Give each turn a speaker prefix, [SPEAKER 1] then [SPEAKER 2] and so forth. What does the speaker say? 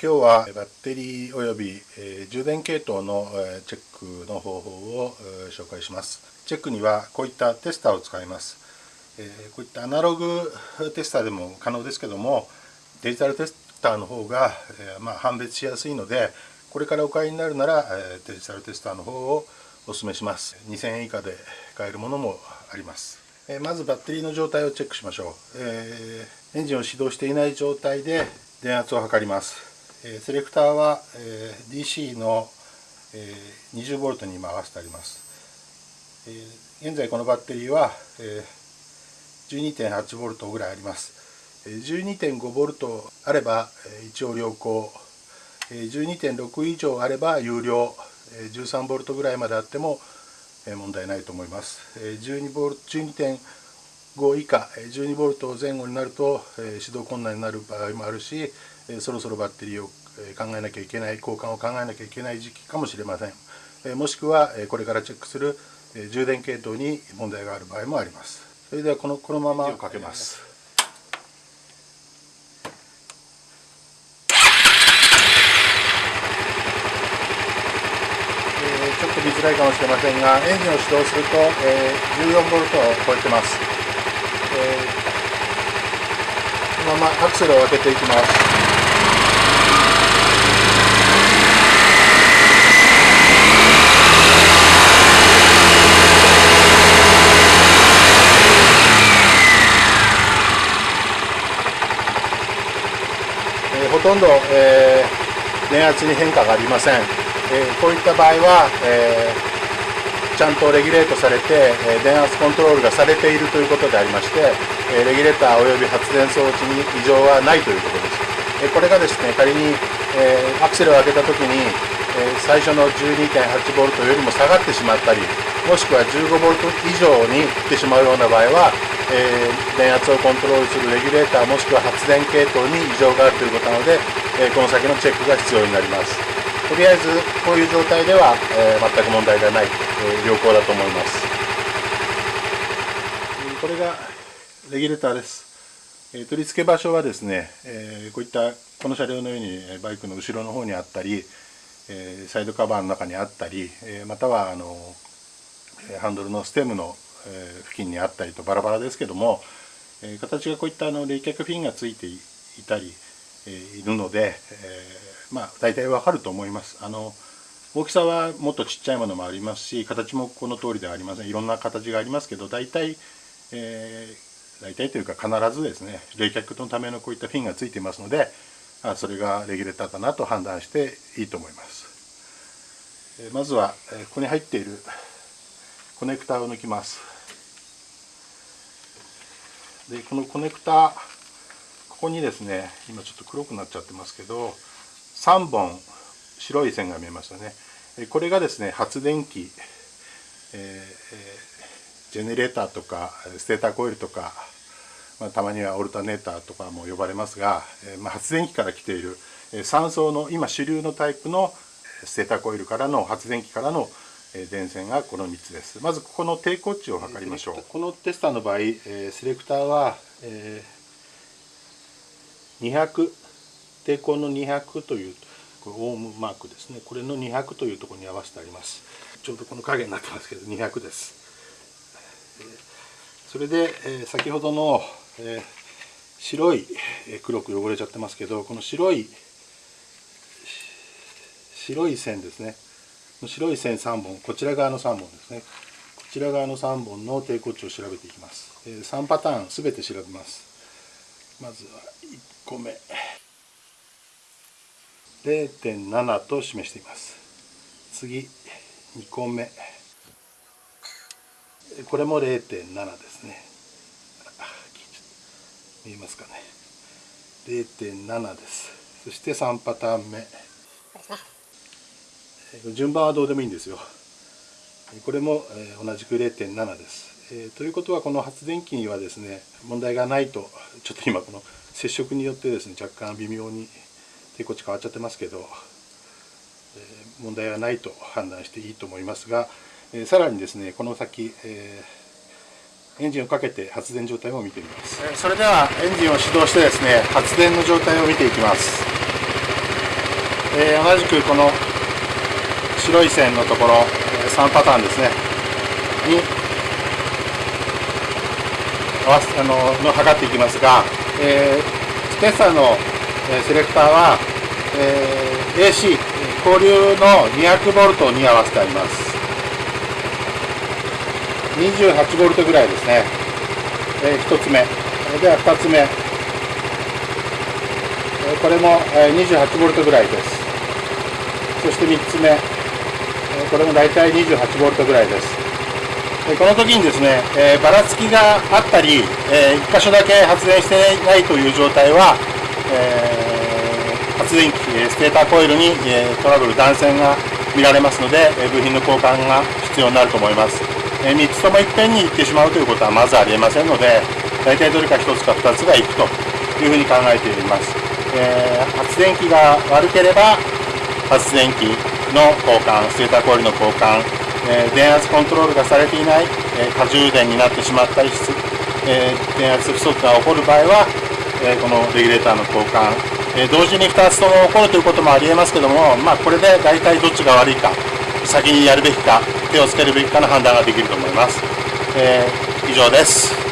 [SPEAKER 1] 今日はバッテリーおよび、充電系統の、チェックの方法を、紹介します。チェックにはこういったテスターを使います、こういったアナログテスターでも可能ですけどもデジタルテスターの方が、ま、判別しやすいのでこれからお買いになるなら、デジタルテスターの方をお勧めします。2000円以下で買えるものもあります。まずバッテリーの状態をチェックしましょう、エンジンを始動していない状態で電圧を測ります、えセレクターは、え DC の、え 20V に今合わせてあります、え現在このバッテリーは、え 12.8V ぐらいあります。12.5V あれば一応良好。12.6以上あれば有料。13V ぐらいまであっても問題ないと思います。12.5以下 12V 前後になると始動困難になる場合もあるしそろそろバッテリーを考えなきゃいけない交換を考えなきゃいけない時期かもしれません。もしくはこれからチェックする充電系統に問題がある場合もあります。それではこのこのままかけます。ちょっと見づらいかもしれませんがエンジンを始動すると、えー、14V を超えてます、えー、このままアクセルを開けていきます。ほとんど、えー、電圧に変化がありません。えー、こういった場合は、えー、ちゃんとレギュレートされて、えー、電圧コントロールがされているということでありまして、えレギュレーターおよび発電装置に異常はないということです、えこれがですね仮に、えアクセルを開けた時に、え最初の 12.8V よりも下がってしまったりもしくは 15V 以上にいってしまうような場合は、え電圧をコントロールするレギュレーターもしくは発電系統に異常があるということなので、えこの先のチェックが必要になります。とりあえずこういう状態では、えー、全く問題がない、えー、良好だと思います。これがレギュレーターです、えー、取り付け場所はですね、えこういったこの車両のようにバイクの後ろの方にあったり、えサイドカバーの中にあったり、えまたはあのハンドルのステムの付近にあったりとバラバラですけども形がこういったあの冷却フィンがついていたりいるので、えまあ大体わかると思います。あの大きさはもっとちっちゃいものもありますし形もこの通りではありません。いろんな形がありますけど大体、えー、大体というか必ずですね冷却のためのこういったフィンがついていますのであそれがレギュレーターだなと判断していいと思います、えー、まずは、えここに入っているコネクタを抜きます。でこのコネクタここにですね今ちょっと黒くなっちゃってますけど3本白い線が見えましたね。これがですね発電機、えー、ジェネレーターとかステーターコイルとか、まあ、たまにはオルタネーターとかも呼ばれますが、えー、まあ、発電機から来ている3層の今主流のタイプのステーターコイルからの発電機からの電線がこの3つです。まずここの抵抗値を測りましょう。このテスターの場合セレクターは200抵抗の200というこれオームマークですね。これの200というところに合わせてあります。ちょうどこの影になってますけど200です。それで先ほどの白い黒く汚れちゃってますけどこの白い白い線ですね。白い線3本こちら側の3本ですね。こちら側の3本の抵抗値を調べていきます。3パターン全て調べます。まずは1個目。0.7と示しています。次2個目。これも0.7ですね。見えますかね。0.7です。そして3パターン目。順番はどうでもいいんですよ。これも同じく0.7です、え、ということはこの発電機にはですね問題がないとちょっと今この接触によってですね若干微妙に抵抗値変わっちゃってますけど、え問題はないと判断していいと思いますが、えさらにですねこの先、えエンジンをかけて発電状態を見てみます。それではエンジンを始動してですね発電の状態を見ていきます。えー、同じくこの白い線のところ3パターンですね。に合わせあのの測っていきますが、えー、スペッサーのセレクターは、え、AC 交流の 200V に合わせてあります。28V ぐらいですね、え、1つ目。では2つ目。これも 28V ぐらいです。そして3つ目。これも大体 28V ぐらいです。この時にですね、えばらつきがあったり、え1箇所だけ発電していないという状態は、え発電機ステーターコイルに、えトラブル断線が見られますので、部品の交換が必要になると思います、え3つともいっぺんに行ってしまうということはまずありえませんので大体どれか1つか2つが行くというふうに考えています、え発電機が悪ければ発電機の交換、ステーターコイルの交換、え、電圧コントロールがされていない、え、過充電になってしまったりし、え、電圧不足が起こる場合は、えこのレギュレーターの交換、え同時に2つとも起こるということもありえますけども、まあ、これで大体どっちが悪いか、先にやるべきか、手をつけるべきかの判断ができると思います。え以上です。